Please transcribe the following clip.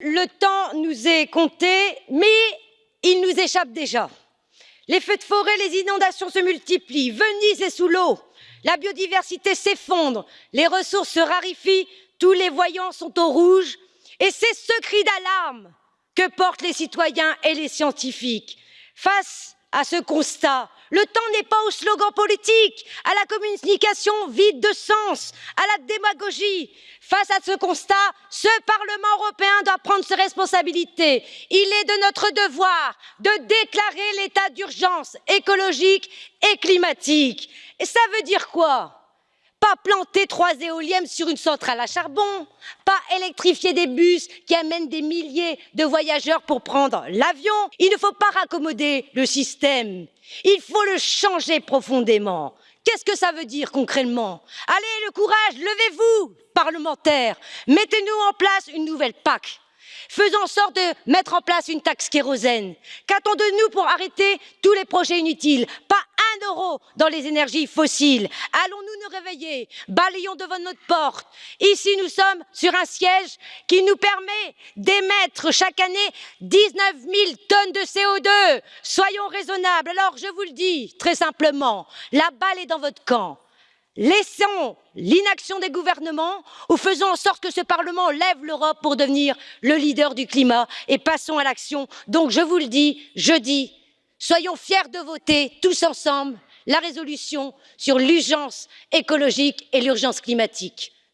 Le temps nous est compté, mais il nous échappe déjà. Les feux de forêt, les inondations se multiplient, Venise est sous l'eau, la biodiversité s'effondre, les ressources se raréfient, tous les voyants sont au rouge, et c'est ce cri d'alarme que portent les citoyens et les scientifiques. Face à ce constat, le temps n'est pas aux slogans politiques, à la communication vide de sens, à la démagogie. Face à ce constat, ce Parlement européen doit prendre ses responsabilités. Il est de notre devoir de déclarer l'état d'urgence écologique et climatique. Et ça veut dire quoi? Pas planter trois éoliennes sur une centrale à charbon, pas électrifier des bus qui amènent des milliers de voyageurs pour prendre l'avion. Il ne faut pas raccommoder le système, il faut le changer profondément. Qu'est-ce que ça veut dire concrètement? Allez, le courage, levez-vous, parlementaires, mettez-nous en place une nouvelle PAC faisons en sorte de mettre en place une taxe kérosène. Qu'attend de nous pour arrêter tous les projets inutiles? Dans les énergies fossiles. Allons-nous nous réveiller? Balayons devant notre porte. Ici, nous sommes sur un siège qui nous permet d'émettre chaque année 19 000 tonnes de CO2. Soyons raisonnables. Alors, je vous le dis très simplement, la balle est dans votre camp laissons l'inaction des gouvernements ou faisons en sorte que ce parlement lève l'europe pour devenir le leader du climat et passons à l'action. donc je vous le dis jeudi soyons fiers de voter tous ensemble la résolution sur l'urgence écologique et l'urgence climatique.